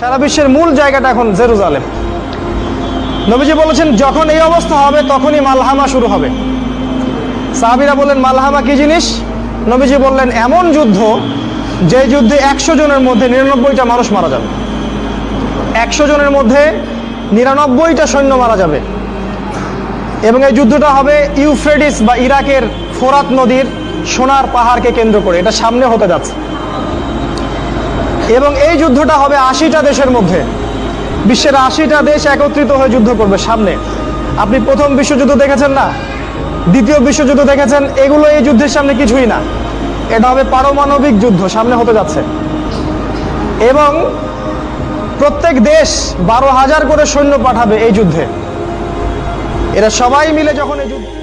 সারা বিশ্বের মূল জায়গাটা এখন জেরুজালেম। নবীজি বলেছেন, যখন এই অবস্থা হবে, তখনই মালহামা শুরু হবে। সাহাবিরা বললেন, মালহামা কি জিনিস? নবীজি বললেন, এমন যুদ্ধ যে যুদ্ধে একশো জনের মধ্যে নিরানব্বইটা মানুষ মারা যাবে। একশো জনের মধ্যে নিরানব্বইটা সৈন্য মারা যাবে। এবং এই যুদ্ধটা হবে ইউফ্রেডিস বা ইরাকের ফোরাত নদীর সোনার পাহাড়কে কেন্দ্র করে। এটা সামনে হতে যাচ্ছে। এবং এই যুদ্ধটা হবে আশিটা দেশের মধ্যে। বিশ্বের আশিটা দেশ একত্রিত হয়ে যুদ্ধ করবে সামনে। আপনি প্রথম বিশ্বযুদ্ধ দেখেছেন না? দ্বিতীয় বিশ্বযুদ্ধ দেখেছেন? এগুলো এই যুদ্ধের সামনে কিছুই না। এটা হবে পারমাণবিক যুদ্ধ, সামনে হতে যাচ্ছে। এবং প্রত্যেক দেশ বারো হাজার করে সৈন্য পাঠাবে এই যুদ্ধে। এরা সবাই মিলে যখন এই যুদ্ধ